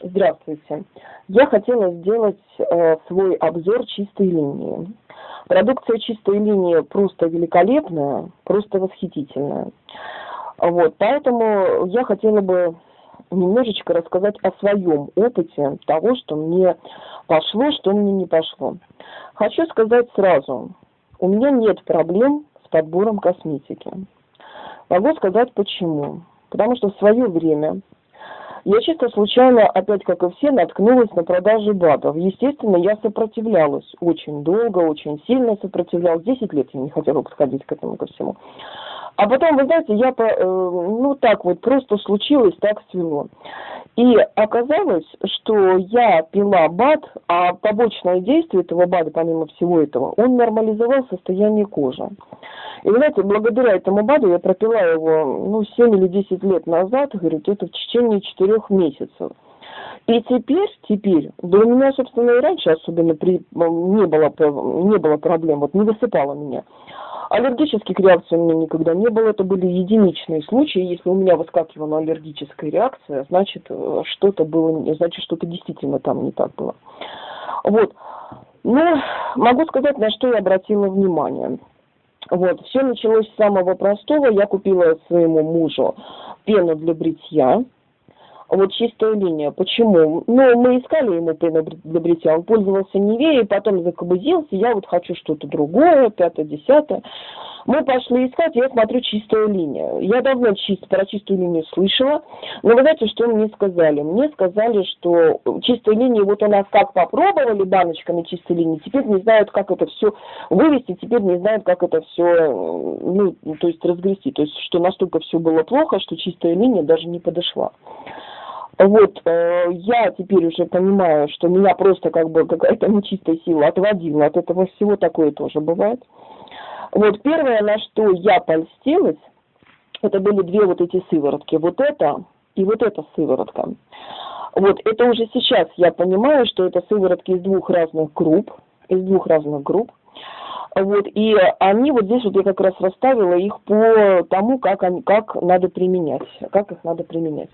Здравствуйте. Я хотела сделать э, свой обзор чистой линии. Продукция чистой линии просто великолепная, просто восхитительная. Вот, поэтому я хотела бы немножечко рассказать о своем опыте того, что мне пошло, что мне не пошло. Хочу сказать сразу, у меня нет проблем с подбором косметики. Могу сказать почему. Потому что в свое время я чисто случайно, опять как и все, наткнулась на продажи БАДов. Естественно, я сопротивлялась очень долго, очень сильно сопротивлялась. Десять лет я не хотела подходить к этому ко всему. А потом, вы знаете, я, по, э, ну так вот, просто случилось, так свело. И оказалось, что я пила БАД, а побочное действие этого БАДа, помимо всего этого, он нормализовал состояние кожи. И, знаете, благодаря этому БАДу я пропила его, ну, 7 или 10 лет назад, говорит, это в течение 4 месяцев. И теперь, теперь, да у меня, собственно, и раньше особенно при, не, было, не было проблем, вот не высыпало меня. Аллергических реакций у меня никогда не было, это были единичные случаи. Если у меня выскакивала аллергическая реакция, значит, э, что-то было, значит, что-то действительно там не так было. Вот. Ну, могу сказать, на что я обратила внимание. Вот, все началось с самого простого. Я купила своему мужу пену для бритья, вот чистая линия. Почему? Ну, мы искали ему пену для он пользовался Невеей, потом закобызился, я вот хочу что-то другое, пятое, десятое. Мы пошли искать, я смотрю чистая линия. Я давно чист, про чистую линию слышала, но вы знаете, что мне сказали? Мне сказали, что чистая линия, вот у нас как попробовали баночками чистой линии, теперь не знают, как это все вывести, теперь не знают, как это все, ну, то есть разгрести. То есть, что настолько все было плохо, что чистая линия даже не подошла. Вот, э, я теперь уже понимаю, что меня просто как бы какая-то нечистая сила отводила от этого всего, такое тоже бывает. Вот, первое, на что я польстилась, это были две вот эти сыворотки. Вот это и вот эта сыворотка. Вот, это уже сейчас я понимаю, что это сыворотки из двух разных групп, из двух разных групп. Вот, и они вот здесь вот я как раз расставила их по тому, как, они, как надо применять, как их надо применять.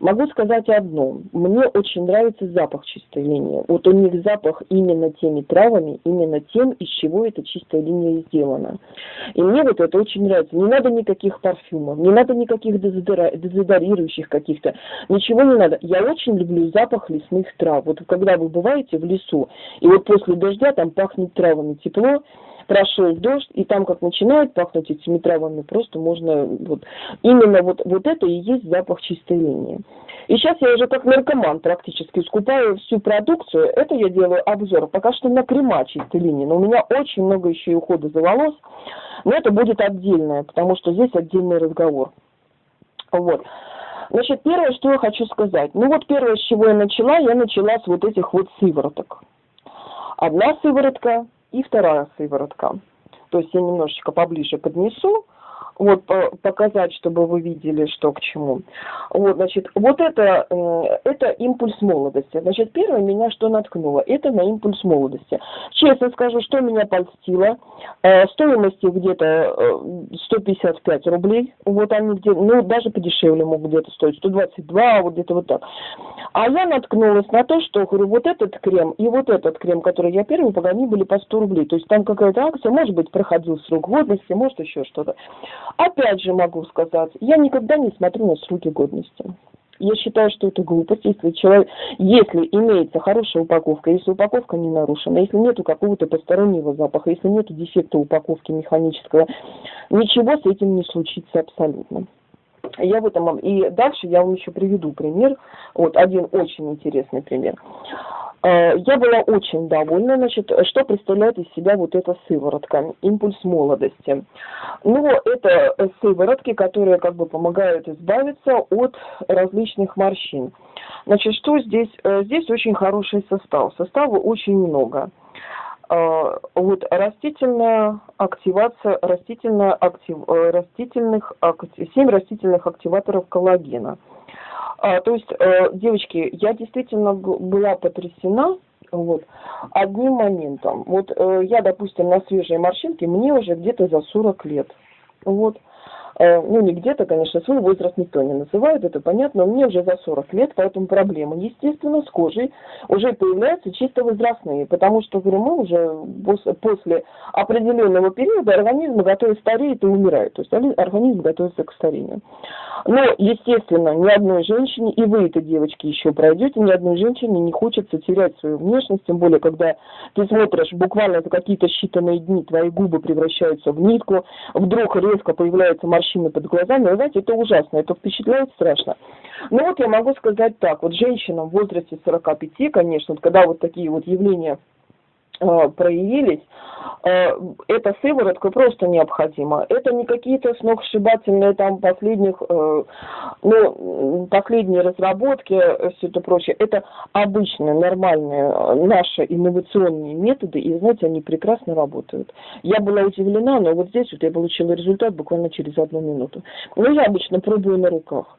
Могу сказать одно. Мне очень нравится запах чистой линии. Вот у них запах именно теми травами, именно тем, из чего эта чистая линия сделана. И мне вот это очень нравится. Не надо никаких парфюмов, не надо никаких дезодорирующих каких-то, ничего не надо. Я очень люблю запах лесных трав. Вот когда вы бываете в лесу, и вот после дождя там пахнет травами тепло, прошел дождь, и там как начинает пахнуть этими травами, просто можно, вот, именно вот, вот это и есть запах чистой линии. И сейчас я уже как наркоман практически скупаю всю продукцию, это я делаю обзор, пока что на крема чистой линии, но у меня очень много еще и ухода за волос, но это будет отдельное, потому что здесь отдельный разговор. Вот. Значит, первое, что я хочу сказать. Ну вот первое, с чего я начала, я начала с вот этих вот сывороток. Одна сыворотка, и вторая сыворотка. То есть я немножечко поближе поднесу, вот показать, чтобы вы видели, что к чему. Вот, значит, вот это, э, это импульс молодости. Значит, первое меня что наткнуло, это на импульс молодости. Честно скажу, что меня польстило, э, стоимость где-то 155 э, рублей, вот они где ну, даже подешевле могут где-то стоить, 122, вот где-то вот так. А я наткнулась на то, что, говорю, вот этот крем и вот этот крем, который я первый, они были по 100 рублей. То есть там какая-то акция, может быть, проходил срок годности, может еще что-то. Опять же могу сказать, я никогда не смотрю на сроки годности. Я считаю, что это глупость, если человек, если имеется хорошая упаковка, если упаковка не нарушена, если нету какого-то постороннего запаха, если нету дефекта упаковки механического, ничего с этим не случится абсолютно. Я в этом и дальше я вам еще приведу пример, вот один очень интересный пример. Э, я была очень довольна, значит, что представляет из себя вот эта сыворотка, импульс молодости. Ну, это сыворотки, которые как бы помогают избавиться от различных морщин. Значит, что здесь? Э, здесь очень хороший состав, состава очень много. Э, вот растительная активация, растительная актив, растительных, 7 растительных активаторов коллагена – а, то есть, э, девочки, я действительно была потрясена вот, одним моментом. Вот э, я, допустим, на свежей морщинке, мне уже где-то за 40 лет. Вот. Э, ну, не где-то, конечно, свой возраст никто не называет, это понятно, но мне уже за 40 лет, поэтому проблемы, естественно, с кожей уже появляются чисто возрастные, потому что, говорю, мы уже после определенного периода организм готовится стареет и умирает, то есть организм готовится к старению. Но, естественно, ни одной женщине, и вы это, девочки, еще пройдете, ни одной женщине не хочется терять свою внешность, тем более, когда ты смотришь буквально за какие-то считанные дни, твои губы превращаются в нитку, вдруг резко появляются морщины под глазами, вы знаете, это ужасно, это впечатляет страшно. Ну вот я могу сказать так, вот женщинам в возрасте 45, конечно, вот когда вот такие вот явления проявились, э, эта сыворотка просто необходима. Это не какие-то сногсшибательные там последних, э, ну, последние разработки, все это прочее. Это обычные, нормальные наши инновационные методы, и, знаете, они прекрасно работают. Я была удивлена, но вот здесь вот я получила результат буквально через одну минуту. Но я обычно пробую на руках.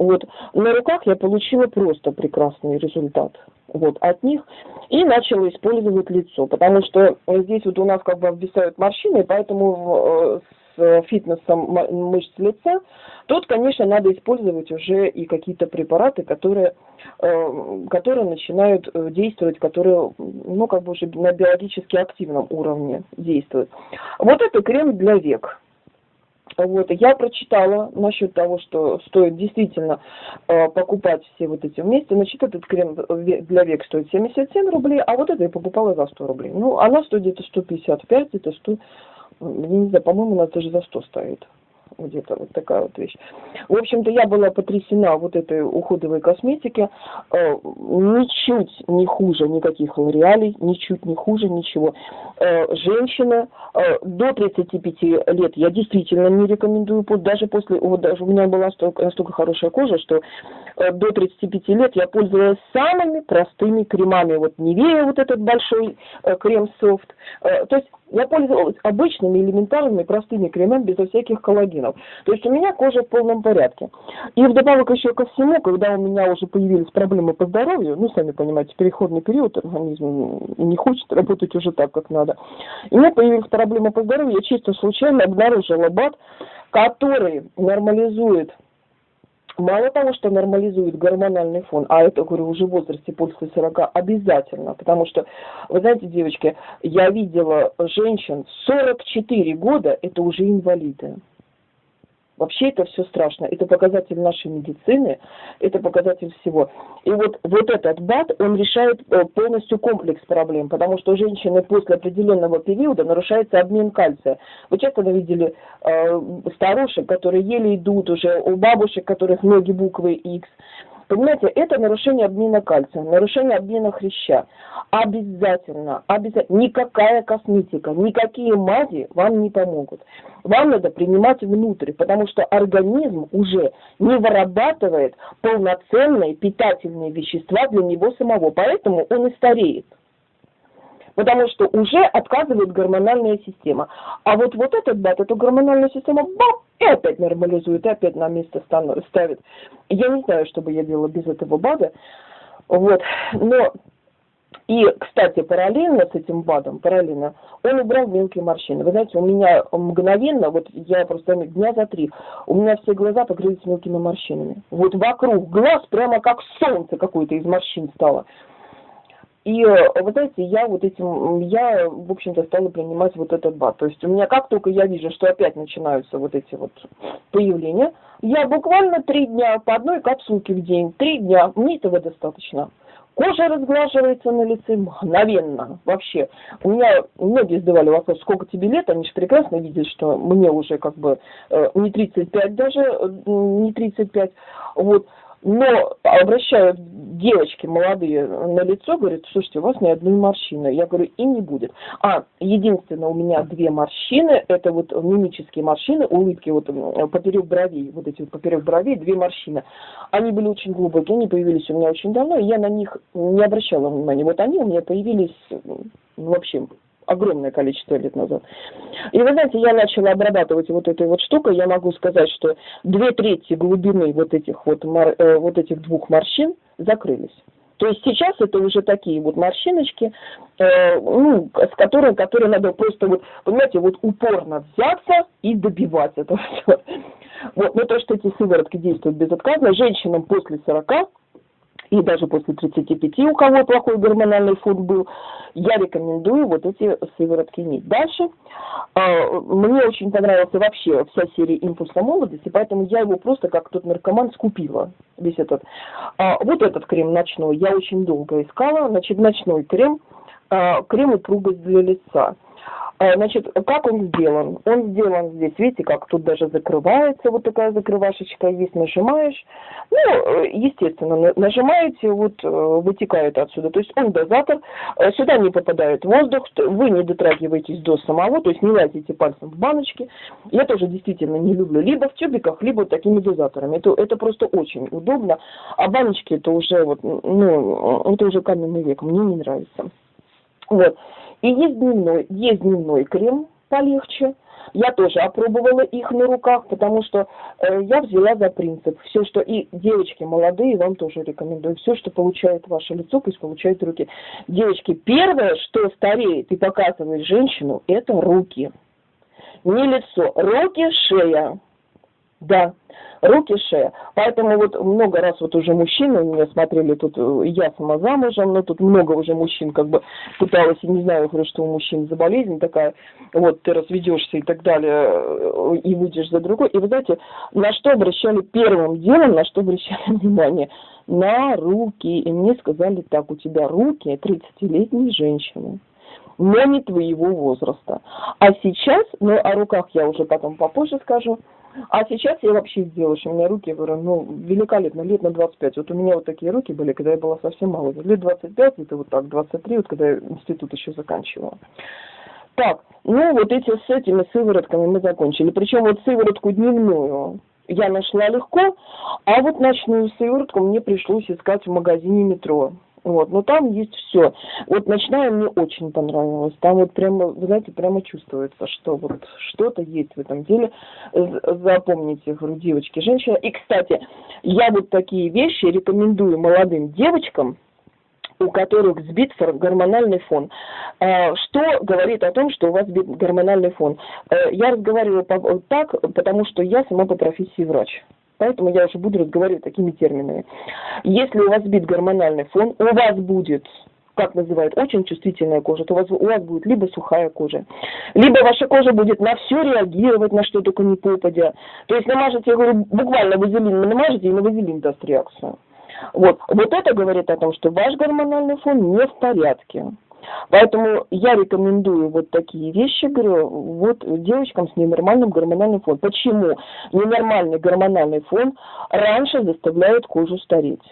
Вот. На руках я получила просто прекрасный результат вот, от них и начала использовать лицо, потому что здесь вот у нас как бы обвисают морщины, поэтому с фитнесом мышц лица, тут, конечно, надо использовать уже и какие-то препараты, которые, э, которые начинают э, действовать, которые, ну, как бы уже на биологически активном уровне действуют. Вот это крем для век. Вот, я прочитала насчет того, что стоит действительно э, покупать все вот эти вместе. Значит, этот крем для век стоит 77 рублей, а вот это я покупала за 100 рублей. Ну, она стоит где-то 155, где-то 100, не знаю, по-моему, она даже за 100 стоит где-то вот такая вот вещь. В общем-то, я была потрясена вот этой уходовой косметики. Э, ничуть не хуже никаких лореалей, ничуть не хуже ничего. Э, женщина э, до 35 лет я действительно не рекомендую, даже после, вот даже у меня была настолько, настолько хорошая кожа, что до 35 лет я пользовалась самыми простыми кремами. Вот Невея, вот этот большой крем софт. То есть я пользовалась обычными, элементарными, простыми кремами, безо всяких коллагенов. То есть у меня кожа в полном порядке. И вдобавок еще ко всему, когда у меня уже появились проблемы по здоровью, ну, сами понимаете, переходный период, организм не хочет работать уже так, как надо. И у меня появились проблемы по здоровью, я чисто случайно обнаружила БАД, который нормализует мало того, что нормализует гормональный фон, а это, говорю, уже в возрасте после 40 обязательно, потому что, вы знаете, девочки, я видела женщин 44 года, это уже инвалиды. Вообще это все страшно. Это показатель нашей медицины, это показатель всего. И вот, вот этот БАД, он решает э, полностью комплекс проблем, потому что у женщины после определенного периода нарушается обмен кальция. Вы часто видели э, старушек, которые еле идут уже, у бабушек, которых ноги буквы X. Понимаете, это нарушение обмена кальция, нарушение обмена хряща. Обязательно, обязательно, никакая косметика, никакие мази вам не помогут. Вам надо принимать внутрь, потому что организм уже не вырабатывает полноценные питательные вещества для него самого, поэтому он и стареет потому что уже отказывает гормональная система. А вот, вот этот бат, эту гормональную систему, бам, и опять нормализует, и опять на место ставит. Я не знаю, что бы я делала без этого БАДа. Вот. Но и, кстати, параллельно с этим БАДом, параллельно, он убрал мелкие морщины. Вы знаете, у меня мгновенно, вот я просто дня за три, у меня все глаза покрылись мелкими морщинами. Вот вокруг глаз прямо как солнце какое-то из морщин стало. И э, вы знаете, я вот этим, я, в общем-то, стала принимать вот этот бат. То есть у меня как только я вижу, что опять начинаются вот эти вот появления, я буквально три дня по одной капсулке в день, три дня, мне этого достаточно. Кожа разглаживается на лице мгновенно, вообще. У меня многие задавали вопрос, сколько тебе лет, они же прекрасно видят, что мне уже как бы э, не 35 даже, э, не 35, вот но обращают девочки молодые на лицо, говорят, слушайте, у вас ни одной морщины. Я говорю, и не будет. А, единственное, у меня две морщины, это вот мимические морщины, улыбки вот поперек бровей, вот эти вот поперек бровей, две морщины. Они были очень глубокие, они появились у меня очень давно, и я на них не обращала внимания. Вот они у меня появились, ну, вообще, огромное количество лет назад. И вы знаете, я начала обрабатывать вот этой вот штукой, я могу сказать, что две трети глубины вот этих вот, э, вот этих двух морщин закрылись. То есть сейчас это уже такие вот морщиночки, э, ну, с которыми, которые надо просто вот, понимаете, вот упорно взяться и добивать этого всего. Вот, но то, что эти сыворотки действуют безотказно, женщинам после 40 и даже после 35, у кого плохой гормональный фон был, я рекомендую вот эти сыворотки иметь. Дальше э, мне очень понравился вообще вся серия «Импульса молодости», поэтому я его просто как тот наркоман скупила, весь этот. Э, вот этот крем ночной я очень долго искала, значит, ночной крем, э, крем упругость для лица – а, значит, как он сделан? Он сделан здесь, видите, как тут даже закрывается, вот такая закрывашечка есть, нажимаешь. Ну, естественно, нажимаете, вот э, вытекает отсюда. То есть он дозатор, э, сюда не попадает воздух, вы не дотрагиваетесь до самого, то есть не лазите пальцем в баночки. Я тоже действительно не люблю либо в тюбиках, либо такими дозаторами. Это, это просто очень удобно. А баночки это уже вот, ну, это уже каменный век, мне не нравится. Вот. И есть дневной, есть дневной крем полегче. Я тоже опробовала их на руках, потому что э, я взяла за принцип. Все, что и девочки молодые, вам тоже рекомендую. Все, что получает ваше лицо, пусть получают руки. Девочки, первое, что стареет и показывает женщину, это руки. Не лицо, руки, шея. Да, руки, шея. Поэтому вот много раз вот уже мужчины у меня смотрели, тут э, я сама замужем, но тут много уже мужчин как бы пыталась, не знаю, говорю, что у мужчин за болезнь такая, вот ты разведешься и так далее, э, и выйдешь за другой. И вы знаете, на что обращали первым делом, на что обращали внимание? На руки. И мне сказали так, у тебя руки 30-летней женщины но не твоего возраста. А сейчас, ну, о руках я уже потом попозже скажу, а сейчас я вообще сделаю, что у меня руки, говорю, ну, великолепно, лет на 25. Вот у меня вот такие руки были, когда я была совсем мало. Лет 25, это вот так, 23, вот когда я институт еще заканчивала. Так, ну вот эти с этими сыворотками мы закончили. Причем вот сыворотку дневную я нашла легко, а вот ночную сыворотку мне пришлось искать в магазине метро. Вот, но там есть все. Вот ночная мне очень понравилась. Там вот прямо, вы знаете, прямо чувствуется, что вот что-то есть в этом деле. Запомните, говорю, девочки, женщина. И, кстати, я вот такие вещи рекомендую молодым девочкам, у которых сбит гормональный фон. А, что говорит о том, что у вас сбит гормональный фон? Э, я разговариваю так, потому что я сама по профессии врач. Поэтому я уже буду разговаривать такими терминами. Если у вас сбит гормональный фон, у вас будет как называют, очень чувствительная кожа, то у вас, у вас будет либо сухая кожа, либо ваша кожа будет на все реагировать, на что только не попадя. То есть намажете, я говорю, буквально вазелин намажете, и на вазелин даст реакцию. Вот. вот это говорит о том, что ваш гормональный фон не в порядке. Поэтому я рекомендую вот такие вещи, говорю, вот девочкам с ненормальным гормональным фоном. Почему ненормальный гормональный фон раньше заставляет кожу стареть?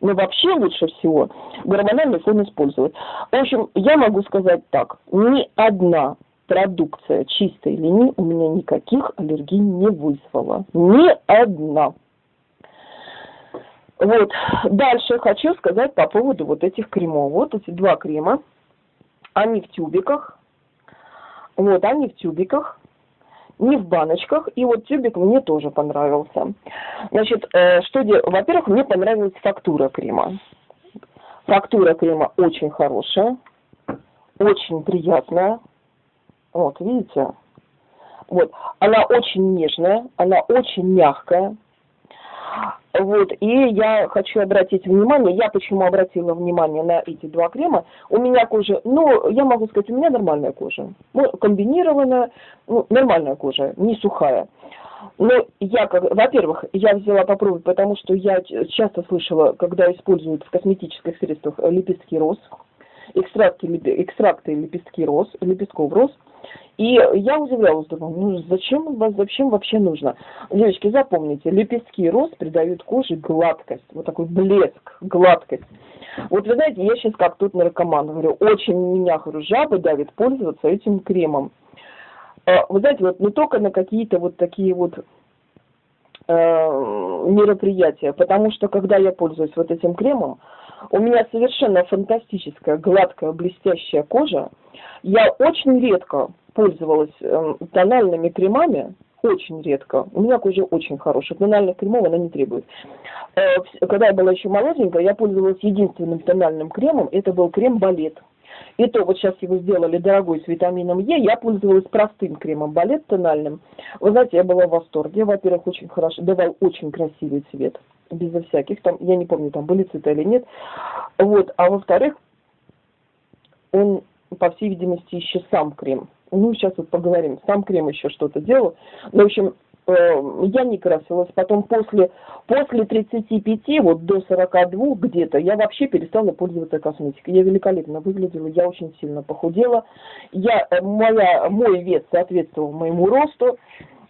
Но вообще лучше всего гормональный фон использовать. В общем, я могу сказать так, ни одна продукция чистой линии у меня никаких аллергий не вызвала. Ни одна. Вот. Дальше хочу сказать по поводу вот этих кремов. Вот эти два крема. Они в тюбиках. Вот, они в тюбиках. Не в баночках. И вот тюбик мне тоже понравился. Значит, э, что делать? Во-первых, мне понравилась фактура крема. Фактура крема очень хорошая. Очень приятная. Вот, видите? Вот. Она очень нежная, она очень мягкая. Вот, и я хочу обратить внимание, я почему обратила внимание на эти два крема, у меня кожа, ну, я могу сказать, у меня нормальная кожа, ну, комбинированная, ну, нормальная кожа, не сухая. Но я, как, во-первых, я взяла попробовать, потому что я часто слышала, когда используют в косметических средствах лепестки роз, экстракты, экстракты лепестки роз, лепестков роз, и я удивлялась, думаю, ну зачем, зачем вообще нужно? Девочки, запомните, лепестки роз придают коже гладкость, вот такой блеск, гладкость. Вот вы знаете, я сейчас как тут наркоман, говорю, очень меня, жабы давит пользоваться этим кремом. А, вы знаете, вот не только на какие-то вот такие вот э, мероприятия, потому что когда я пользуюсь вот этим кремом, у меня совершенно фантастическая, гладкая, блестящая кожа. Я очень редко пользовалась э, тональными кремами, очень редко. У меня кожа очень хорошая. Тональных кремов она не требует. Э, когда я была еще молоденькая, я пользовалась единственным тональным кремом. Это был крем Балет. И то вот сейчас его сделали дорогой с витамином Е, я пользовалась простым кремом балет тональным. Вы знаете, я была в восторге. Во-первых, очень хорошо, давал очень красивый цвет, безо всяких, там, я не помню, там были цвета или нет. Вот, а во-вторых, он, по всей видимости, еще сам крем. Ну, сейчас вот поговорим. Сам крем еще что-то делал. Ну, в общем, Э, я не красилась. Потом после, после 35, вот до 42 где-то, я вообще перестала пользоваться косметикой. Я великолепно выглядела, я очень сильно похудела. Я, э, моя, мой вес соответствовал моему росту.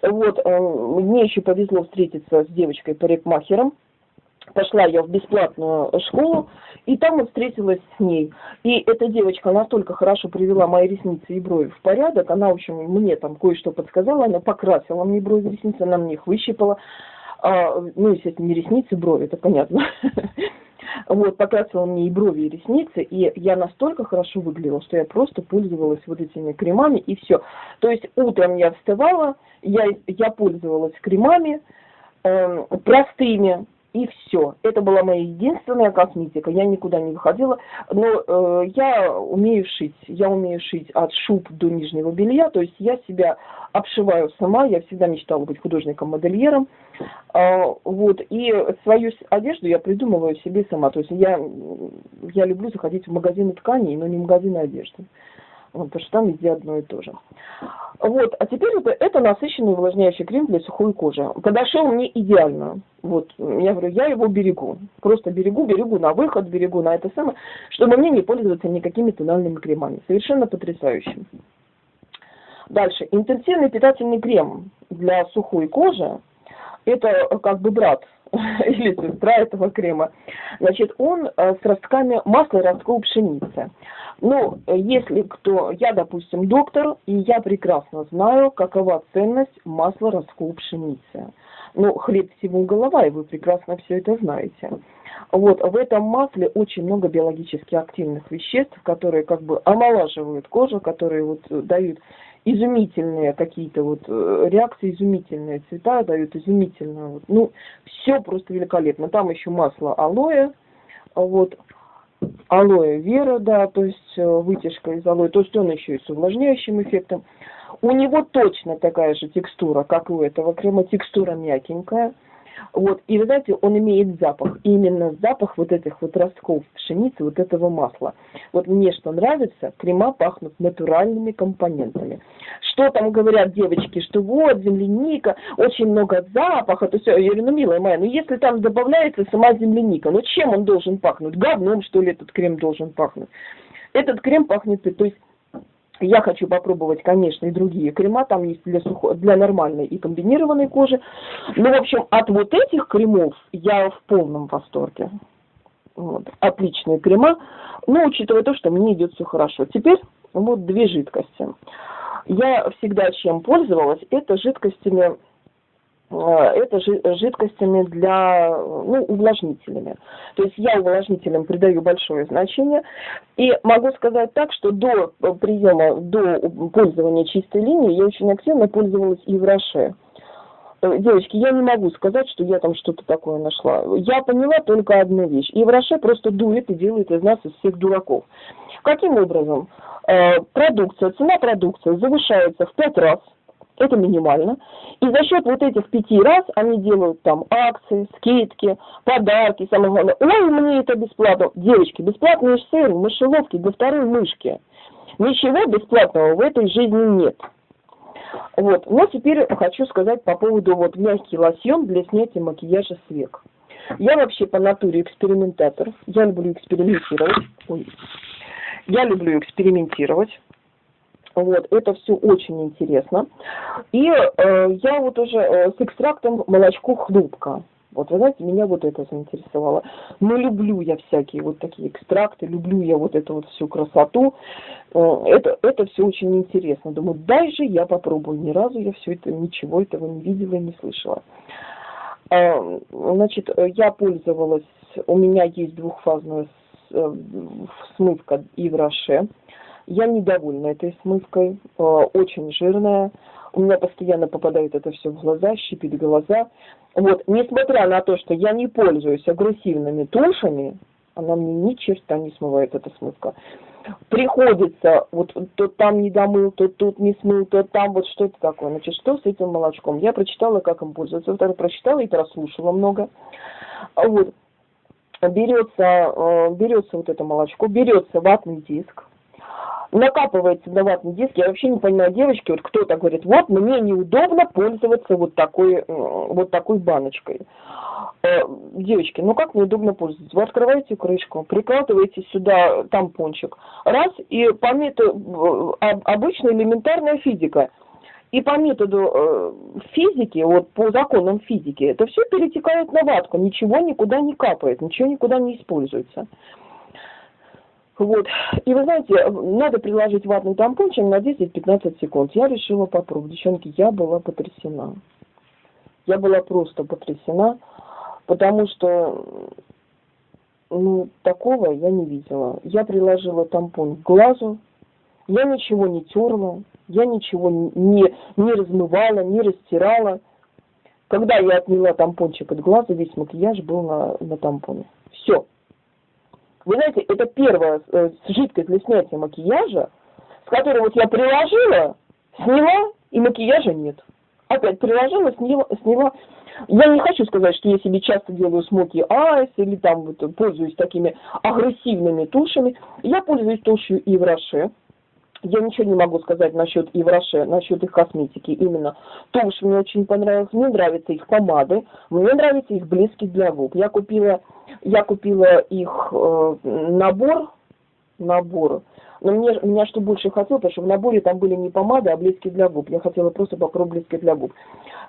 Вот, э, мне еще повезло встретиться с девочкой-парикмахером, пошла я в бесплатную школу, и там вот встретилась с ней. И эта девочка настолько хорошо привела мои ресницы и брови в порядок, она, в общем, мне там кое-что подсказала, она покрасила мне брови ресницы, она мне их выщипала. А, ну, естественно, не ресницы, брови, это понятно. Вот, покрасила мне и брови, и ресницы, и я настолько хорошо выглядела, что я просто пользовалась вот этими кремами, и все. То есть утром я вставала, я, я пользовалась кремами, э, простыми, и все. Это была моя единственная косметика. Я никуда не выходила. Но э, я умею шить. Я умею шить от шуб до нижнего белья. То есть я себя обшиваю сама. Я всегда мечтала быть художником-модельером. Э, вот. И свою одежду я придумываю себе сама. То есть я, я люблю заходить в магазины тканей, но не в магазины одежды. Потому что там везде одно и то же. Вот, а теперь это, это насыщенный увлажняющий крем для сухой кожи. Подошел мне идеально. Вот, я говорю, я его берегу. Просто берегу, берегу на выход, берегу на это самое, чтобы мне не пользоваться никакими тональными кремами. Совершенно потрясающим. Дальше. Интенсивный питательный крем для сухой кожи. Это как бы брат или сестра этого крема. Значит, он э, с ростками масла ростков пшеницы. Ну, если кто, я, допустим, доктор, и я прекрасно знаю, какова ценность масла ростков пшеницы. Ну, хлеб всему голова, и вы прекрасно все это знаете. Вот, в этом масле очень много биологически активных веществ, которые как бы омолаживают кожу, которые вот дают изумительные какие-то вот э, реакции, изумительные цвета, дают изумительно, вот, ну, все просто великолепно. Там еще масло алоэ, вот, алоэ вера, да, то есть э, вытяжка из алоэ, то есть он еще и с увлажняющим эффектом. У него точно такая же текстура, как у этого крема, текстура мягенькая. Вот, и вы знаете, он имеет запах, именно запах вот этих вот ростков пшеницы, вот этого масла. Вот мне что нравится, крема пахнут натуральными компонентами. Что там говорят девочки, что вот земляника, очень много запаха, то все, я говорю, ну, милая моя, ну, если там добавляется сама земляника, ну, чем он должен пахнуть? Говном, что ли, этот крем должен пахнуть? Этот крем пахнет, то есть я хочу попробовать, конечно, и другие крема, там есть для, сухо, для нормальной и комбинированной кожи. Но, в общем, от вот этих кремов я в полном восторге. Вот. Отличные крема, но учитывая то, что мне идет все хорошо. Теперь вот две жидкости. Я всегда чем пользовалась, это жидкостями это жидкостями для, ну, увлажнителями. То есть я увлажнителям придаю большое значение. И могу сказать так, что до приема, до пользования чистой линии я очень активно пользовалась и в Роше. Э, девочки, я не могу сказать, что я там что-то такое нашла. Я поняла только одну вещь. И в Роше просто дует и делает из нас из всех дураков. Каким образом? Э, продукция, цена продукции завышается в пять раз – это минимально. И за счет вот этих пяти раз они делают там акции, скидки, подарки, самое главное. Ой, мне это бесплатно. Девочки, бесплатные сыры, мышеловки для второй мышки. Ничего бесплатного в этой жизни нет. Вот. Но теперь хочу сказать по поводу вот мягкий лосьон для снятия макияжа с век. Я вообще по натуре экспериментатор. Я люблю экспериментировать. Ой. Я люблю экспериментировать. Вот, это все очень интересно. И э, я вот уже э, с экстрактом молочко хлопка. Вот, вы знаете, меня вот это заинтересовало. Но люблю я всякие вот такие экстракты, люблю я вот эту вот всю красоту. Э, это, это все очень интересно. Думаю, дай же я попробую. Ни разу я все это, ничего этого не видела и не слышала. Э, значит, я пользовалась, у меня есть двухфазная э, смывка Ивраше Я недовольна этой смывкой, э, очень жирная. У меня постоянно попадает это все в глаза, щипит глаза. Вот, несмотря на то, что я не пользуюсь агрессивными тушами, она мне ни черта не смывает эта смывка. Приходится, вот то там не домыл, то тут не смыл, то там вот что это такое. Значит, что с этим молочком? Я прочитала, как им пользоваться. Вот прочитала и прослушала много. Вот. Берется, э, берется вот это молочко, берется ватный диск, накапывается на ватный диск. Я вообще не понимаю, девочки, вот кто-то говорит, вот мне неудобно пользоваться вот такой, э, вот такой баночкой. Э, девочки, ну как неудобно пользоваться? Вы открываете крышку, прикладываете сюда тампончик, раз, и по методу, э, обычная элементарная физика, и по методу физики, вот по законам физики, это все перетекает на ватку, ничего никуда не капает, ничего никуда не используется. Вот. И вы знаете, надо приложить ватный тампончик на 10-15 секунд. Я решила попробовать. Девчонки, я была потрясена. Я была просто потрясена, потому что ну, такого я не видела. Я приложила тампон к глазу, я ничего не терла, я ничего не, не размывала, не растирала. Когда я отняла тампончик от глаза, весь макияж был на, на тампоне. Все. Вы знаете, это первая э, жидкость для снятия макияжа, с которой вот я приложила, сняла, и макияжа нет. Опять приложила, сняла, сняла. Я не хочу сказать, что я себе часто делаю смоки айс или там вот пользуюсь такими агрессивными тушами. Я пользуюсь тушью Ивраше. Я ничего не могу сказать насчет Ивраше, насчет их косметики. Именно тушь мне очень понравилась. Мне нравятся их помады, мне нравятся их блески для губ. Я купила я купила их э, набор, набор. Но мне, меня что больше хотел, потому что в наборе там были не помады, а блески для губ. Я хотела просто попробовать блески для губ.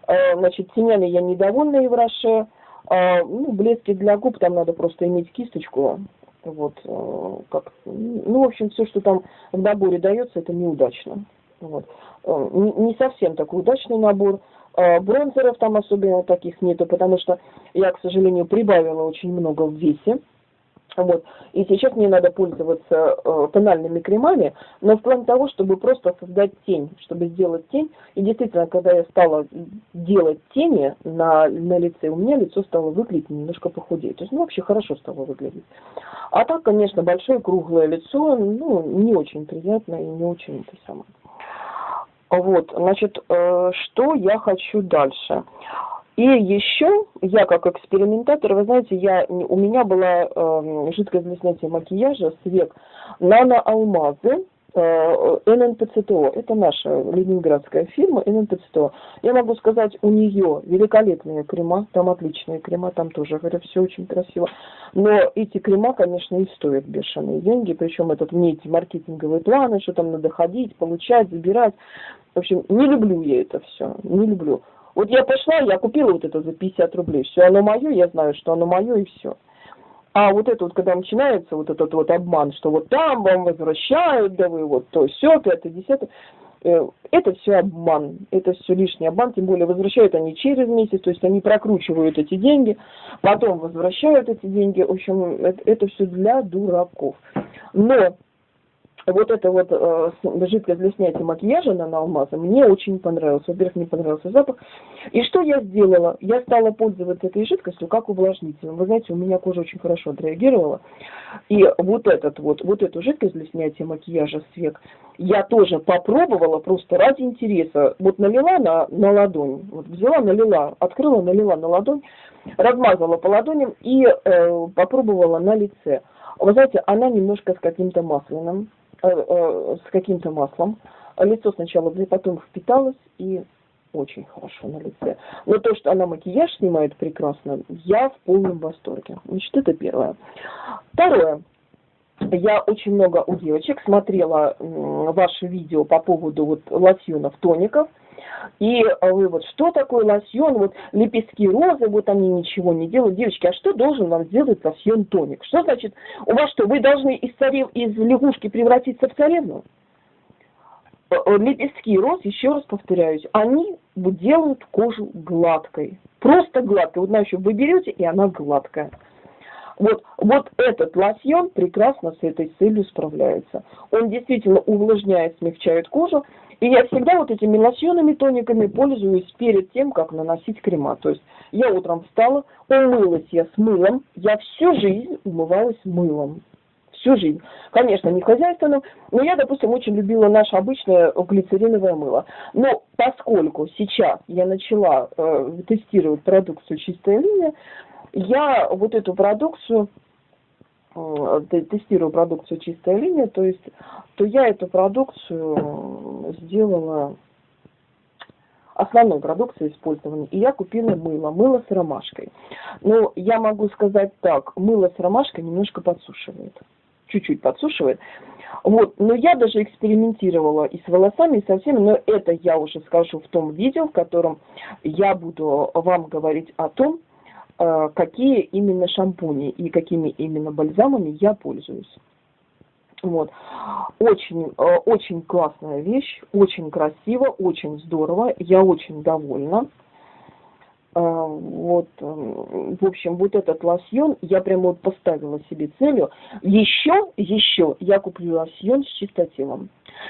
Э, значит, тенями я недовольна и в Роше. Э, ну, блески для губ, там надо просто иметь кисточку. Вот, э, как, ну, в общем, все, что там в наборе дается, это неудачно. Вот. Э, не, совсем такой удачный набор. Э, бронзеров там особенно таких нету, потому что я, к сожалению, прибавила очень много в весе. Вот. И сейчас мне надо пользоваться э, тональными кремами, но в плане того, чтобы просто создать тень, чтобы сделать тень. И действительно, когда я стала делать тени на, на лице, у меня лицо стало выглядеть немножко похудеть. То есть, ну, вообще хорошо стало выглядеть. А так, конечно, большое круглое лицо, ну, не очень приятно и не очень это самое. Вот, значит, э, что я хочу дальше? И еще я как экспериментатор, вы знаете, я, у меня была э, жидкость для снятия макияжа с век нано-алмазы, Э, ННПЦТО. Это наша ленинградская фирма ННПЦТО. Я могу сказать, у нее великолепные крема, там отличные крема, там тоже, говорю, все очень красиво. Но эти крема, конечно, и стоят бешеные деньги, причем этот мне эти маркетинговые планы, что там надо ходить, получать, забирать. В общем, не люблю я это все, не люблю. Вот я пошла, я купила вот это за 50 рублей, все оно мое, я знаю, что оно мое и все. А вот это вот, когда начинается вот этот вот обман, что вот там вам возвращают, да вы вот то, все, пятое, десятое, э, это все обман, это все лишний обман, тем более возвращают они через месяц, то есть они прокручивают эти деньги, потом возвращают эти деньги, в общем, это, это все для дураков. Но вот эта вот э, жидкость для снятия макияжа на алмаза мне очень понравилась. Во-первых, мне понравился запах. И что я сделала? Я стала пользоваться этой жидкостью как увлажнителем. Вы знаете, у меня кожа очень хорошо отреагировала. И вот этот вот, вот эту жидкость для снятия макияжа с век я тоже попробовала просто ради интереса. Вот налила на, на ладонь, вот взяла, налила, открыла, налила на ладонь, размазала по ладоням и э, попробовала на лице. Вы знаете, она немножко с каким-то масляным с каким-то маслом. Лицо сначала, потом впиталось и очень хорошо на лице. Но то, что она макияж снимает прекрасно, я в полном восторге. Значит, это первое. Второе. Я очень много у девочек смотрела ваши видео по поводу вот лосьонов, тоников. И вы вот, что такое лосьон, вот лепестки розы, вот они ничего не делают. Девочки, а что должен вам сделать лосьон тоник? Что значит, у вас что, вы должны из, царев, из лягушки превратиться в царевну? Э, э, лепестки роз, еще раз повторяюсь, они делают кожу гладкой. Просто гладкой. Вот, знаете, вы берете, и она гладкая. Вот, вот этот лосьон прекрасно с этой целью справляется. Он действительно увлажняет, смягчает кожу. И я всегда вот этими лосьонами, тониками пользуюсь перед тем, как наносить крема. То есть я утром встала, умылась я с мылом. Я всю жизнь умывалась мылом. Всю жизнь. Конечно, не хозяйственным, но я, допустим, очень любила наше обычное глицериновое мыло. Но поскольку сейчас я начала э, тестировать продукцию «Чистая линия», я вот эту продукцию тестирую продукцию чистая линия, то есть, то я эту продукцию сделала основной продукцией использования. И я купила мыло, мыло с ромашкой. Но я могу сказать так, мыло с ромашкой немножко подсушивает. Чуть-чуть подсушивает. Вот, но я даже экспериментировала и с волосами, и со всеми, но это я уже скажу в том видео, в котором я буду вам говорить о том, Э, какие именно шампуни и какими именно бальзамами я пользуюсь. Вот. Очень, э, очень классная вещь, очень красиво, очень здорово, я очень довольна. Э, вот, в общем, вот этот лосьон я прямо вот поставила себе целью. Еще, еще я куплю лосьон с чистотелом.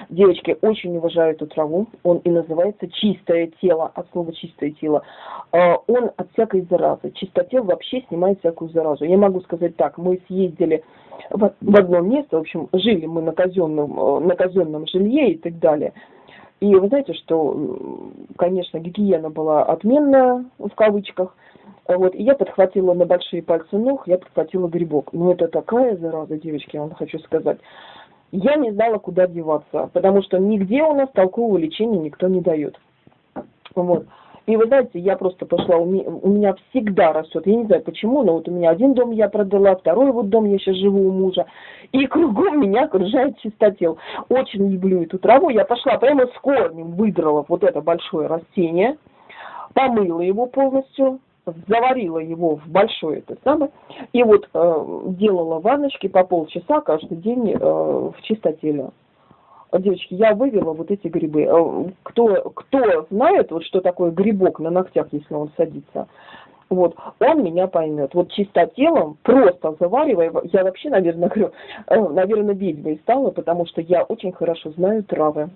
Девочки, очень уважаю эту траву. Он и называется чистое тело, от слова чистое тело. А, он от всякой заразы. Чистотел вообще снимает всякую заразу. Я могу сказать так, мы съездили в одно место, в общем, жили мы на казенном, э, на казенном жилье и так далее. И вы знаете, что, конечно, гигиена была отменная, в кавычках, вот, и я подхватила на большие пальцы ног, я подхватила грибок. Но это такая зараза, девочки, я вам хочу сказать я не знала, куда деваться, потому что нигде у нас толкового лечения никто не дает. Вот. И вы знаете, я просто пошла, у меня, у меня всегда растет, я не знаю почему, но вот у меня один дом я продала, второй вот дом я сейчас живу у мужа, и кругом меня окружает чистотел. Очень люблю эту траву, я пошла прямо с корнем, выдрала вот это большое растение, помыла его полностью, заварила его в большой это самое, и вот э, делала ванночки по полчаса каждый день э, в чистотеле. Девочки, я вывела вот эти грибы. Э, кто, кто знает, вот что такое грибок на ногтях, если он садится, вот, он меня поймет. Вот чистотелом, просто заваривая, я вообще, наверное, говорю, э, наверное, ведьмой стала, потому что я очень хорошо знаю травы.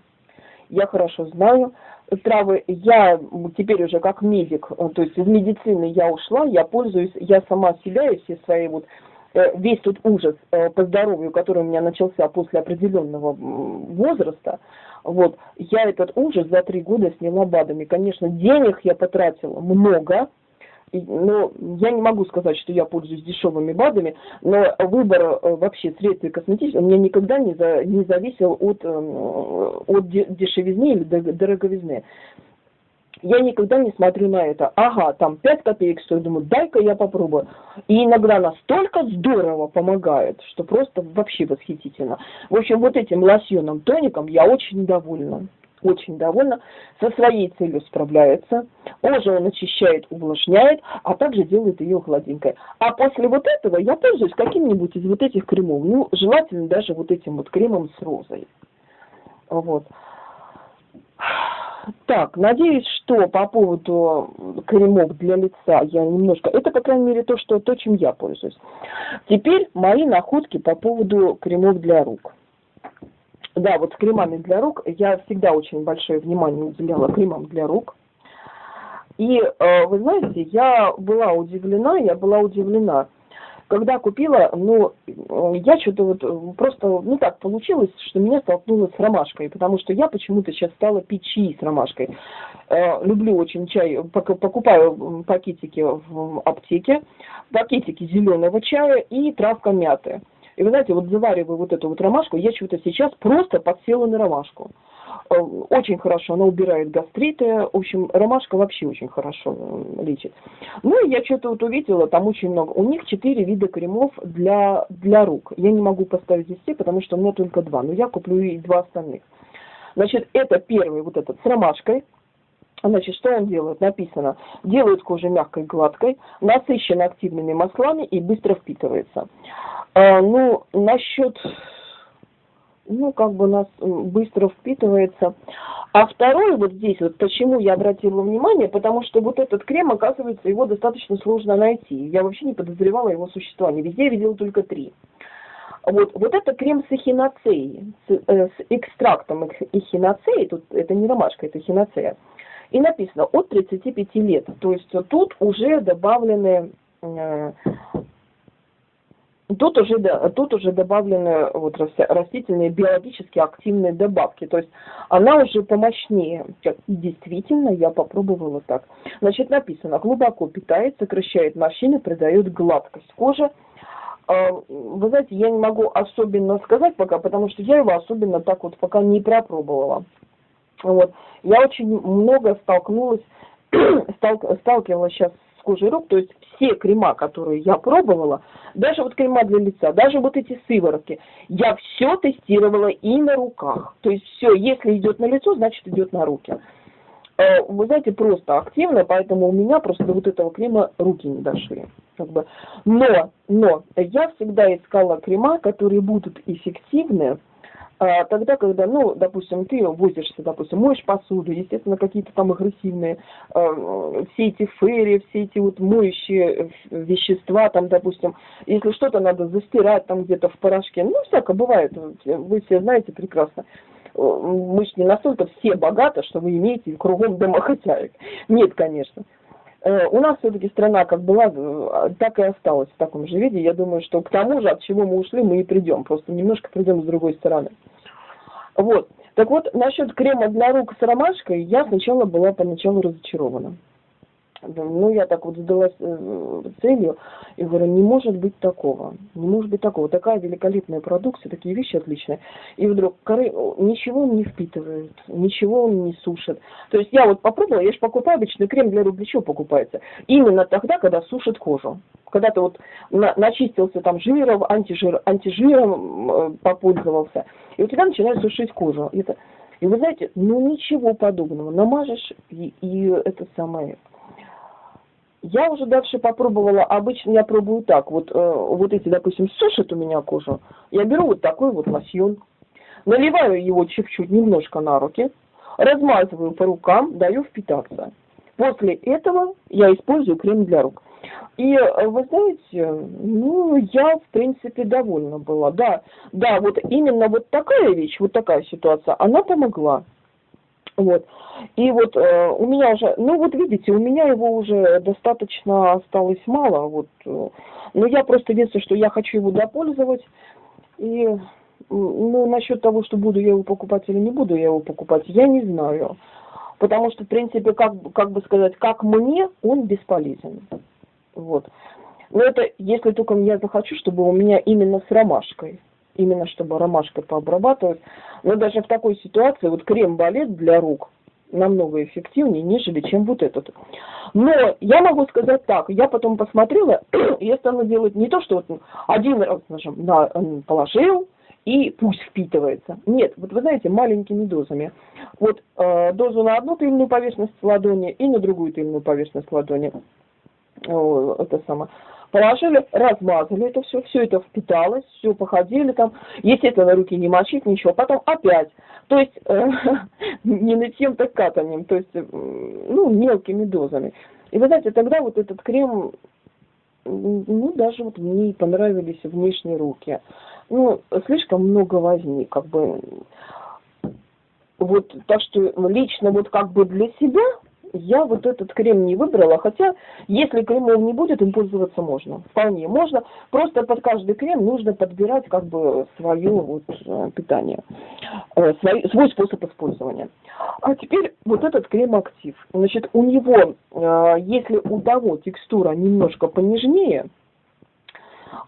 Я хорошо знаю, травы, я теперь уже как медик, э, то есть из медицины я ушла, я пользуюсь, я сама себя и все свои вот весь тот ужас э, по здоровью, который у меня начался после определенного возраста, вот, я этот ужас за три года сняла БАДами. Конечно, денег я потратила много, но я не могу сказать, что я пользуюсь дешевыми БАДами, но выбор э, вообще средств и косметических у меня никогда не, за, не зависел от, эм, от дешевизны или дороговизны. Я никогда не смотрю на это. Ага, там 5 копеек стоит, думаю, дай-ка я попробую. И иногда настолько здорово помогает, что просто вообще восхитительно. В общем, вот этим лосьоном, тоником я очень довольна очень довольна, со своей целью справляется, кожу он очищает, увлажняет, а также делает ее гладенькой. А после вот этого я пользуюсь каким-нибудь из вот этих кремов, ну, желательно даже вот этим вот кремом с розой. Вот. Так, надеюсь, что по поводу кремов для лица я немножко... Это, по крайней мере, то, что, то, чем я пользуюсь. Теперь мои находки по поводу кремов для рук. Да, вот с кремами для рук я всегда очень большое внимание уделяла кремам для рук. И э, вы знаете, я была удивлена, я была удивлена, когда купила, ну, я что-то вот просто, ну так получилось, что меня столкнуло с ромашкой, потому что я почему-то сейчас стала пить чаи с ромашкой. Э, люблю очень чай, покупаю пакетики в аптеке, пакетики зеленого чая и травка мяты. И вы знаете, вот завариваю вот эту вот ромашку, я что-то сейчас просто подсела на ромашку. Э, очень хорошо, она убирает гастриты. В общем, ромашка вообще очень хорошо э, лечит. Ну и я что-то вот увидела, там очень много. У них четыре вида кремов для, для рук. Я не могу поставить здесь все, потому что у меня только два. Но я куплю и два остальных. Значит, это первый вот этот с ромашкой. Значит, что он делает? Написано, делает кожу мягкой, гладкой, насыщен активными маслами и быстро впитывается. А, ну, насчет ну, как бы нас быстро впитывается. А второй вот здесь, вот почему я обратила внимание, потому что вот этот крем, оказывается, его достаточно сложно найти. Я вообще не подозревала его существование. Везде я видела только три. Вот, вот это крем с эхиноцеей, с, э, с экстрактом эхиноцеи, тут это не ромашка, это эхиноцея. И написано от 35 лет. То есть тут уже добавлены э, Тут уже, да, тут уже добавлены вот растительные биологически активные добавки. То есть она уже помощнее. И действительно, я попробовала так. Значит, написано, глубоко питает, сокращает морщины, придает гладкость кожи. А, вы знаете, я не могу особенно сказать пока, потому что я его особенно так вот пока не пропробовала. Вот. Я очень много столкнулась, сталкивалась сейчас кожей рук, то есть все крема, которые я пробовала, даже вот крема для лица, даже вот эти сыворотки, я все тестировала и на руках. То есть все, если идет на лицо, значит идет на руки. Э, вы знаете, просто активно, поэтому у меня просто вот этого крема руки не дошли. Как бы. Но, но я всегда искала крема, которые будут эффективны, тогда, когда, ну, допустим, ты возишься, допустим, моешь посуду, естественно, какие-то там агрессивные, э, все эти ферри, все эти вот моющие вещества, там, допустим, если что-то надо застирать там где-то в порошке, ну, всякое бывает, вы все знаете прекрасно. Мы же не настолько все богаты, что вы имеете кругом домохозяек. Нет, конечно. Э, у нас все-таки страна как была, э, так и осталась в таком же виде. Я думаю, что к тому же, от чего мы ушли, мы и придем. Просто немножко придем с другой стороны. Вот. Так вот, насчет крема для рук с ромашкой, я сначала была поначалу разочарована. Ну, я так вот задалась э, целью и говорю, не может быть такого, не может быть такого. Такая великолепная продукция, такие вещи отличные. И вдруг коры, ничего он не впитывает, ничего он не сушит. То есть я вот попробовала, я же покупаю обычный крем для рук, покупается? Именно тогда, когда сушит кожу. Когда ты вот на, начистился там жиром, антижир, антижиром э, попользовался, и у тебя начинает сушить кожу. Это, и вы знаете, ну ничего подобного. Намажешь, и, и это самое, я уже дальше попробовала, обычно я пробую так, вот, э, вот эти, допустим, сушат у меня кожу, я беру вот такой вот лосьон, наливаю его чуть-чуть немножко на руки, размазываю по рукам, даю впитаться. После этого я использую крем для рук. И э, вы знаете, ну, я, в принципе, довольна была. Да, да, вот именно вот такая вещь, вот такая ситуация, она помогла. Вот. И вот э, у меня уже, ну вот видите, у меня его уже достаточно осталось мало. Вот. Э, но я просто единственное, что я хочу его допользовать. И ну, насчет того, что буду я его покупать или не буду я его покупать, я не знаю. Потому что, в принципе, как, как бы сказать, как мне, он бесполезен. Вот. Но это если только я захочу, чтобы у меня именно с ромашкой именно чтобы ромашкой пообрабатывать. Но даже в такой ситуации вот крем-балет для рук намного эффективнее, нежели чем вот этот. Но я могу сказать так, я потом посмотрела, я стала делать не то, что вот один раз нажим, на, положил, и пусть впитывается. Нет, вот вы знаете, маленькими дозами. Вот э, дозу на одну тыльную поверхность ладони и на другую тыльную поверхность ладони. О, это самое положили, размазали это все, все это впиталось, все походили там, естественно, руки не мочить, ничего, потом опять, то есть э, не нытьем, так катанием, то есть, ну, мелкими дозами. И вы знаете, тогда вот этот крем, ну, даже вот мне понравились внешние руки. Ну, слишком много возни, как бы, вот, так что лично вот как бы для себя я вот этот крем не выбрала, хотя если кремом не будет, им пользоваться можно. Вполне можно. Просто под каждый крем нужно подбирать как бы свое вот э, питание, э, свой, свой способ использования. А теперь вот этот крем актив. Значит, у него, э, если у того текстура немножко понежнее,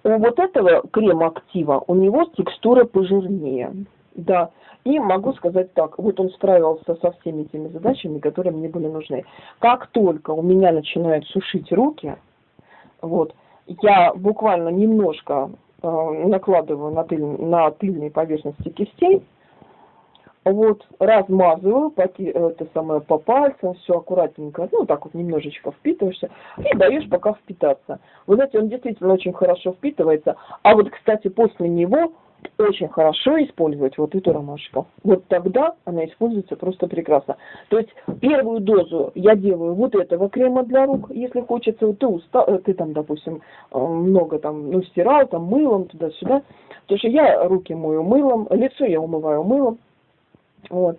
у вот этого крема актива у него текстура пожирнее. Да, и могу сказать так, вот он справился со всеми теми задачами, которые мне были нужны. Как только у меня начинают сушить руки, вот, я буквально немножко э, накладываю на, тыль, на тыльные поверхности кистей, вот, размазываю по, это самое, по пальцам, все аккуратненько, ну, так вот немножечко впитываешься, и даешь пока впитаться. Вы знаете, он действительно очень хорошо впитывается, а вот, кстати, после него очень хорошо использовать вот эту ромашку. Вот тогда она используется просто прекрасно. То есть первую дозу я делаю вот этого крема для рук, если хочется. Вот ты устал, э, ты там, допустим, э, много там, ну, стирал, там, мылом, туда-сюда. Потому что я руки мою мылом, лицо я умываю мылом. Вот.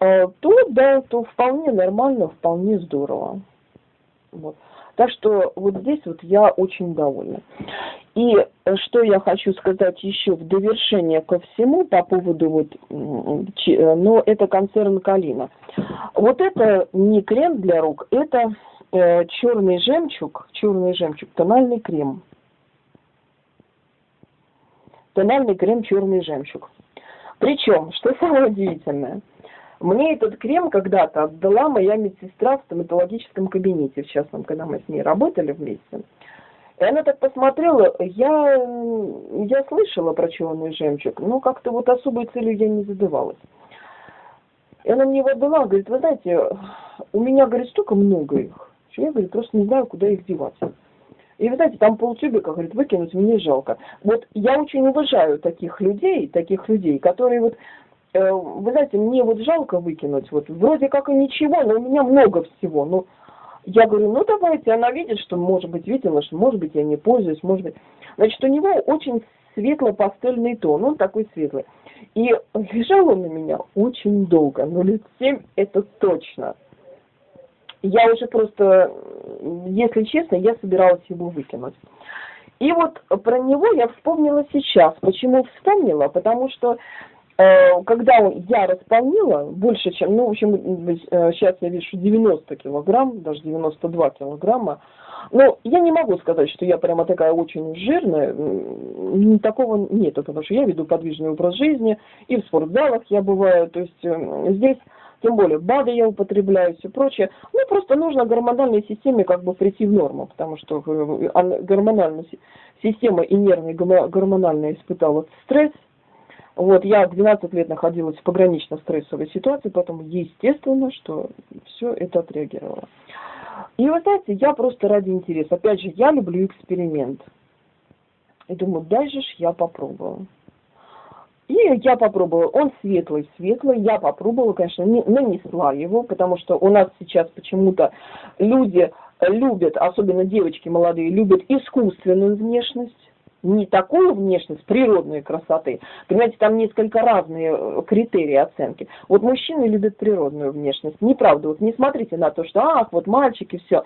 А, то, да, то вполне нормально, вполне здорово. Вот. Так что вот здесь вот я очень довольна. И что я хочу сказать еще в довершение ко всему по поводу вот, ну, это концерн Калина. Вот это не крем для рук, это э, черный жемчуг, черный жемчуг, тональный крем. Тональный крем черный жемчуг. Причем, что самое удивительное – мне этот крем когда-то отдала моя медсестра в стоматологическом кабинете, в частном, когда мы с ней работали вместе. И она так посмотрела, я, я слышала про черный жемчуг, но как-то вот особой целью я не задавалась. И она мне его отдала, говорит, вы знаете, у меня, говорит, столько много их, что я, говорит, просто не знаю, куда их девать. И вы знаете, там полтюбика, говорит, выкинуть мне жалко. Вот я очень уважаю таких людей, таких людей, которые вот вы знаете, мне вот жалко выкинуть, вот вроде как и ничего, но у меня много всего. Ну, я говорю, ну давайте, она видит, что, может быть, видела, что, может быть, я не пользуюсь, может быть. Значит, у него очень светло-пастельный тон, он такой светлый. И лежал он на меня очень долго, ну лет семь это точно. Я уже просто, если честно, я собиралась его выкинуть. И вот про него я вспомнила сейчас. Почему вспомнила? Потому что Э, когда я располнила больше, чем, ну, в общем, сейчас я вешу 90 килограмм, даже 92 килограмма, но я не могу сказать, что я прямо такая очень жирная, такого нету, потому что я веду подвижный образ жизни, и в спортзалах я бываю, то есть э, здесь тем более БАДы я употребляю, все прочее. Ну, просто нужно гормональной системе как бы прийти в норму, потому что э, гормональная система и нервная гормональная испытала стресс, вот, я 12 лет находилась в погранично-стрессовой ситуации, поэтому естественно, что все это отреагировало. И вы знаете, я просто ради интереса, опять же, я люблю эксперимент. И думаю, дальше ж я попробую. И я попробовала, он светлый, светлый, я попробовала, конечно, не, нанесла его, потому что у нас сейчас почему-то люди любят, особенно девочки молодые, любят искусственную внешность не такую внешность природной красоты. Понимаете, там несколько разные э, критерии оценки. Вот мужчины любят природную внешность. Неправда. Вот не смотрите на то, что ах, вот мальчики, все.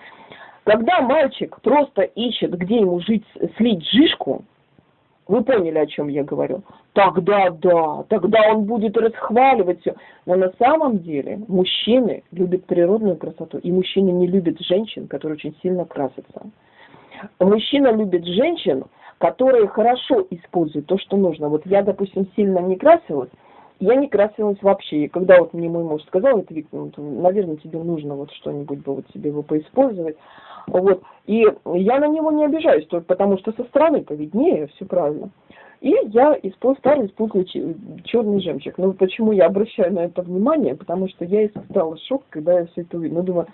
Когда мальчик просто ищет, где ему жить, слить жишку, вы поняли, о чем я говорю? Тогда да, тогда он будет расхваливать все. Но на самом деле мужчины любят природную красоту, и мужчины не любят женщин, которые очень сильно красятся. Мужчина любит женщин, которые хорошо используют то, что нужно. Вот я, допустим, сильно не красилась, я не красилась вообще. И когда вот мне мой муж сказал, это, Виктор, ну, наверное, тебе нужно вот что-нибудь бы вот себе его поиспользовать. Вот. И я на него не обижаюсь, только потому что со стороны-то виднее, все правильно. И я использую, стала использовать черный жемчуг. Ну, почему я обращаю на это внимание? Потому что я испытала шок, когда я все это увидела. Ну, думаю,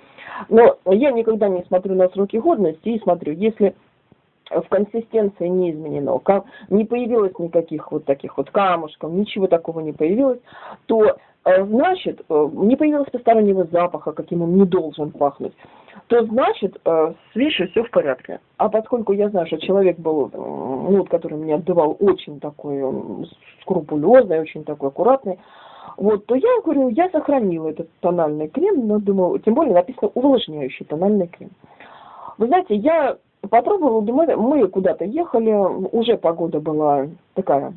но я никогда не смотрю на сроки годности и смотрю, если в консистенции не изменено, не появилось никаких вот таких вот камушков, ничего такого не появилось, то э, значит, э, не появилось постороннего запаха, каким он не должен пахнуть, то значит, э, с вещью все в порядке. А поскольку я знаю, что человек был, ну, вот, который мне отдавал очень такой скрупулезный, очень такой аккуратный, вот, то я говорю, я сохранила этот тональный крем, но думаю, тем более написано увлажняющий тональный крем. Вы знаете, я Попробовала, думаю, мы куда-то ехали, уже погода была такая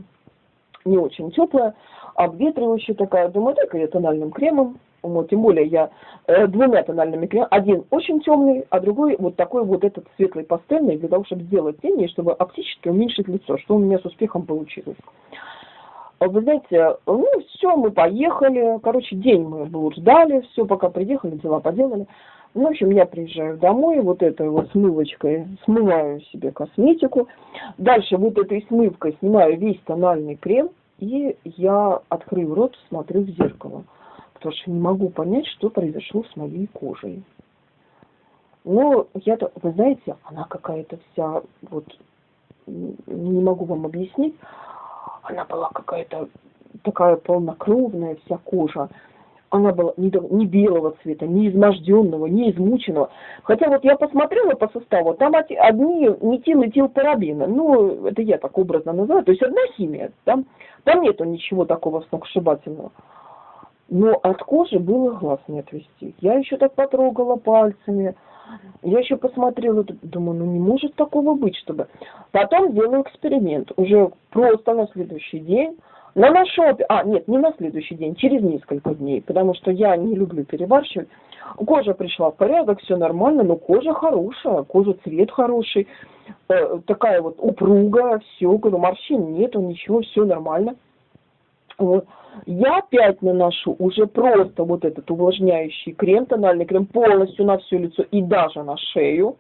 не очень теплая, обветривающая такая. Думаю, так я тональным кремом. Вот, тем более я э, двумя тональными кремами. Один очень темный, а другой вот такой вот этот светлый пастельный, для того, чтобы сделать тени, чтобы оптически уменьшить лицо, что у меня с успехом получилось. Вы знаете, ну все, мы поехали. Короче, день мы ждали, все, пока приехали, дела поделали. Ну, в общем, я приезжаю домой, вот этой вот смывочкой смываю себе косметику. Дальше вот этой смывкой снимаю весь тональный крем, и я, открыв рот, смотрю в зеркало. Потому что не могу понять, что произошло с моей кожей. Но я-то, вы знаете, она какая-то вся, вот, не могу вам объяснить. она была какая-то такая полнокровная вся кожа. Она была не, не белого цвета, не изможденного, не измученного. Хотя вот я посмотрела по составу, там одни метил и тилпарабины. Ну, это я так образно называю. То есть одна химия. Там, там нету ничего такого сногсшибательного. Но от кожи было глаз не отвести. Я еще так потрогала пальцами. Я еще посмотрела, думаю, ну не может такого быть, чтобы... Потом делаю эксперимент. Уже просто на следующий день на нашопе, а нет, не на следующий день, через несколько дней, потому что я не люблю перебарщивать. Кожа пришла в порядок, все нормально, но кожа хорошая, кожа цвет хороший, э, такая вот упругая, все, говорю, морщин нету, ничего, все нормально. Вот. Я опять наношу уже просто вот этот увлажняющий крем, тональный крем, полностью на все лицо и даже на шею.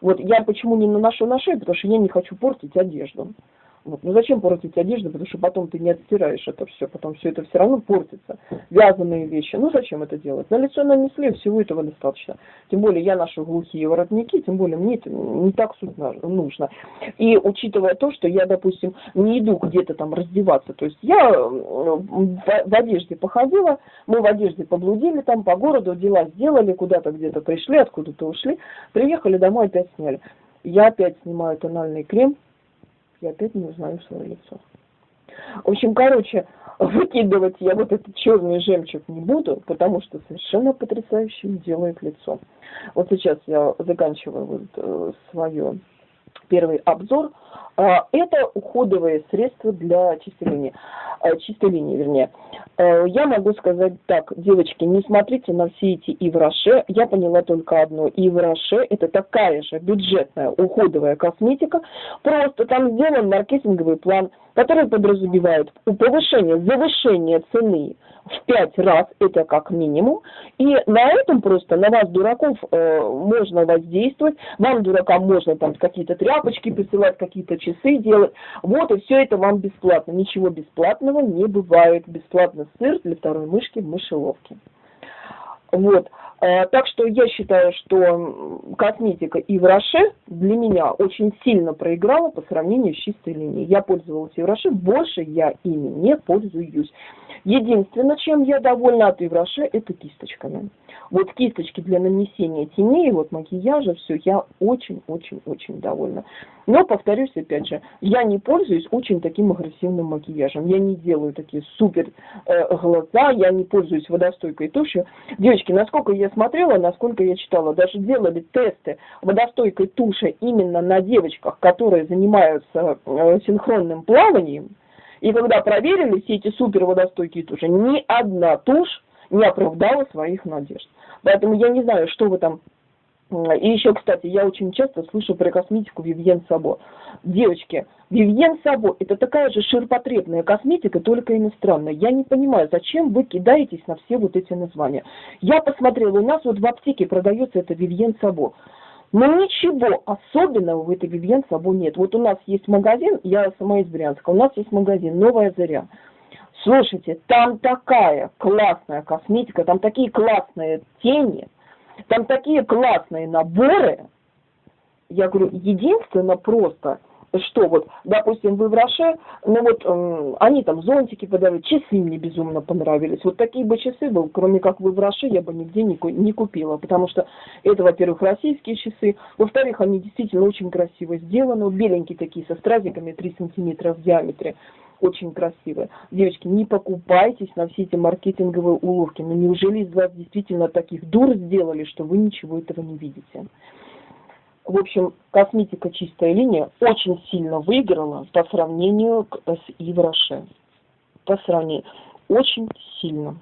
Вот я почему не наношу на шею, потому что я не хочу портить одежду. Вот. Ну зачем портить одежду, потому что потом ты не отстираешь это все, потом все это все равно портится. Вязаные вещи, ну зачем это делать? На лицо нанесли, всего этого достаточно. Тем более я ношу глухие воротники, тем более мне это не так нужно. И учитывая то, что я, допустим, не иду где-то там раздеваться, то есть я в, в одежде походила, мы в одежде поблудили там по городу, дела сделали, куда-то где-то пришли, откуда-то ушли, приехали домой, опять сняли. Я опять снимаю тональный крем, я опять не узнаю свое лицо. В общем, короче, выкидывать я вот этот черный жемчуг не буду, потому что совершенно потрясающе делает лицо. Вот сейчас я заканчиваю вот, э, свое первый обзор. А, это уходовые средства для. А, чистой линии, вернее. А, я могу сказать так, девочки, не смотрите на все эти ивраше. Я поняла только одно. Ивраше – это такая же бюджетная уходовая косметика, просто там сделан маркетинговый план, который подразумевает повышение, завышение цены в пять раз, это как минимум. И на этом просто, на вас, дураков, э, можно воздействовать. Вам, дуракам, можно там какие-то тряпочки присылать, какие-то часы делать. Вот, и все это вам бесплатно. Ничего бесплатного не бывает. Бесплатно сыр для второй мышки в мышеловке. Вот. Э, так что я считаю, что косметика Ивраше для меня очень сильно проиграла по сравнению с чистой линией. Я пользовалась Ивраше, больше я ими не пользуюсь. Единственное, чем я довольна от Ивраше, это кисточками. Вот кисточки для нанесения теней, вот макияжа, все, я очень-очень-очень довольна. Но, повторюсь, опять же, я не пользуюсь очень таким агрессивным макияжем. Я не делаю такие супер э, глаза, я не пользуюсь водостойкой тушью. Девочки, насколько я смотрела, насколько я читала, даже делали тесты водостойкой туши именно на девочках, которые занимаются э, синхронным плаванием, и когда проверили все эти супер водостойкие туши, ни одна тушь не оправдала своих надежд. Поэтому я не знаю, что вы там... И еще, кстати, я очень часто слышу про косметику Вивьен Сабо. Девочки, Вивьен Сабо – это такая же ширпотребная косметика, только иностранная. Я не понимаю, зачем вы кидаетесь на все вот эти названия. Я посмотрела, у нас вот в аптеке продается это Вивьен Сабо. Но ничего особенного в этой Вивьен Сабо нет. Вот у нас есть магазин, я сама из Брянска, у нас есть магазин «Новая заря». Слушайте, там такая классная косметика, там такие классные тени, там такие классные наборы. Я говорю, единственное просто – что вот, допустим, вы в Роше, ну вот э, они там зонтики подавали, часы мне безумно понравились. Вот такие бы часы был, кроме как вы в Роше, я бы нигде не, не купила, потому что это, во-первых, российские часы, во-вторых, они действительно очень красиво сделаны, беленькие такие, со стразиками 3 сантиметра в диаметре очень красивые. Девочки, не покупайтесь на все эти маркетинговые уловки. Ну неужели из вас действительно таких дур сделали, что вы ничего этого не видите? В общем, косметика «Чистая линия» очень сильно выиграла по сравнению с Ивраше. По сравнению. Очень сильно.